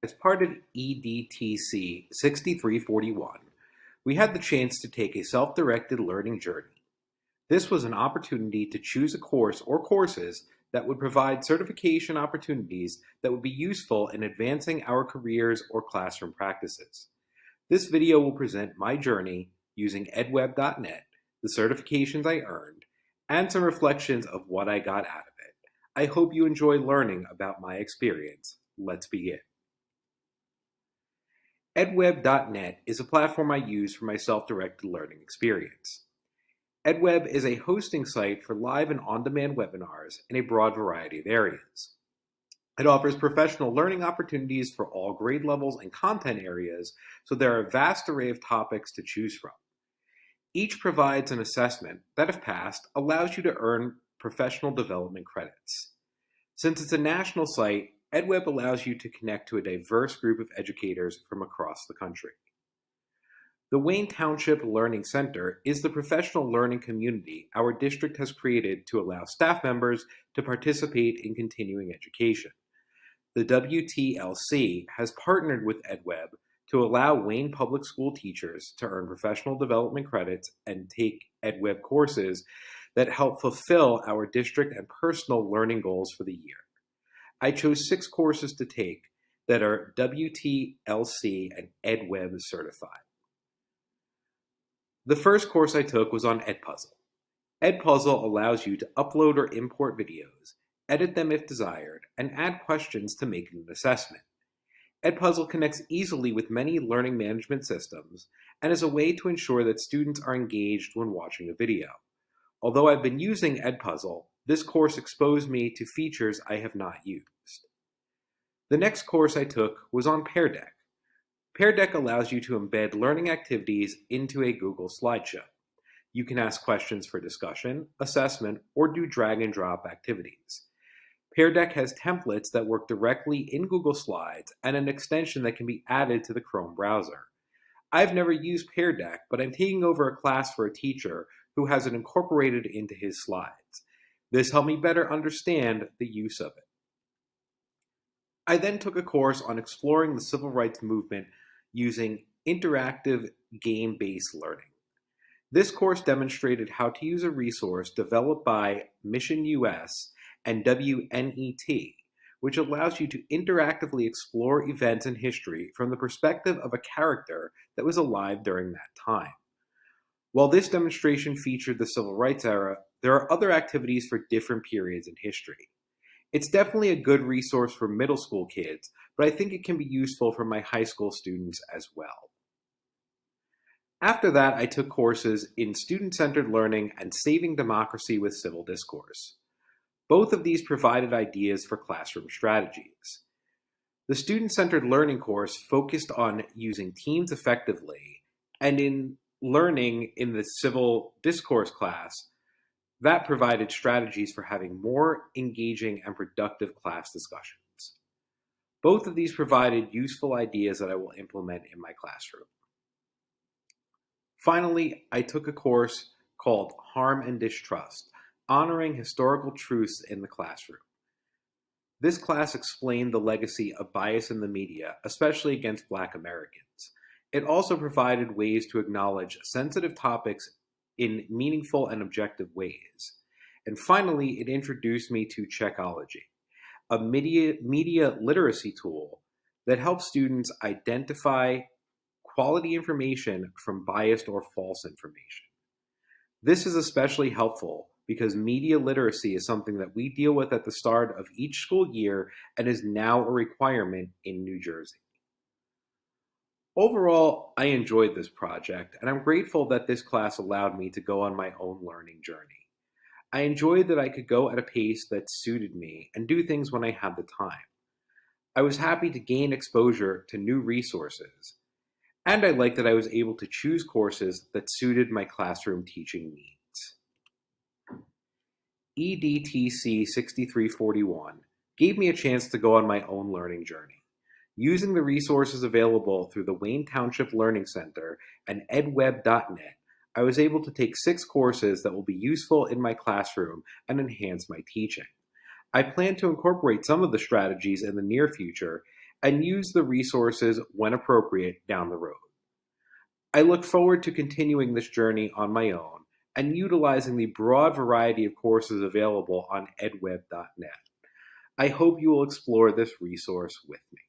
As part of EDTC 6341, we had the chance to take a self-directed learning journey. This was an opportunity to choose a course or courses that would provide certification opportunities that would be useful in advancing our careers or classroom practices. This video will present my journey using edweb.net, the certifications I earned, and some reflections of what I got out of it. I hope you enjoy learning about my experience. Let's begin. EdWeb.net is a platform I use for my self-directed learning experience. EdWeb is a hosting site for live and on-demand webinars in a broad variety of areas. It offers professional learning opportunities for all grade levels and content areas, so there are a vast array of topics to choose from. Each provides an assessment that, if passed, allows you to earn professional development credits. Since it's a national site, EdWeb allows you to connect to a diverse group of educators from across the country. The Wayne Township Learning Center is the professional learning community our district has created to allow staff members to participate in continuing education. The WTLC has partnered with EdWeb to allow Wayne Public School teachers to earn professional development credits and take EdWeb courses that help fulfill our district and personal learning goals for the year. I chose six courses to take that are WTLC and EdWeb certified. The first course I took was on Edpuzzle. Edpuzzle allows you to upload or import videos, edit them if desired, and add questions to make an assessment. Edpuzzle connects easily with many learning management systems and is a way to ensure that students are engaged when watching a video. Although I've been using Edpuzzle, this course exposed me to features I have not used. The next course I took was on Pear Deck. Pear Deck allows you to embed learning activities into a Google slideshow. You can ask questions for discussion, assessment, or do drag and drop activities. Pear Deck has templates that work directly in Google Slides and an extension that can be added to the Chrome browser. I've never used Pear Deck, but I'm taking over a class for a teacher who has it incorporated into his slides. This helped me better understand the use of it. I then took a course on exploring the civil rights movement using interactive game-based learning. This course demonstrated how to use a resource developed by Mission US and WNET, which allows you to interactively explore events in history from the perspective of a character that was alive during that time. While this demonstration featured the civil rights era, there are other activities for different periods in history. It's definitely a good resource for middle school kids, but I think it can be useful for my high school students as well. After that, I took courses in student-centered learning and saving democracy with civil discourse. Both of these provided ideas for classroom strategies. The student-centered learning course focused on using teams effectively, and in learning in the civil discourse class, that provided strategies for having more engaging and productive class discussions. Both of these provided useful ideas that I will implement in my classroom. Finally, I took a course called Harm and Distrust, Honoring Historical Truths in the Classroom. This class explained the legacy of bias in the media, especially against Black Americans. It also provided ways to acknowledge sensitive topics in meaningful and objective ways. And finally, it introduced me to Checkology, a media, media literacy tool that helps students identify quality information from biased or false information. This is especially helpful because media literacy is something that we deal with at the start of each school year and is now a requirement in New Jersey. Overall, I enjoyed this project, and I'm grateful that this class allowed me to go on my own learning journey. I enjoyed that I could go at a pace that suited me and do things when I had the time. I was happy to gain exposure to new resources, and I liked that I was able to choose courses that suited my classroom teaching needs. EDTC 6341 gave me a chance to go on my own learning journey. Using the resources available through the Wayne Township Learning Center and edweb.net, I was able to take six courses that will be useful in my classroom and enhance my teaching. I plan to incorporate some of the strategies in the near future and use the resources when appropriate down the road. I look forward to continuing this journey on my own and utilizing the broad variety of courses available on edweb.net. I hope you will explore this resource with me.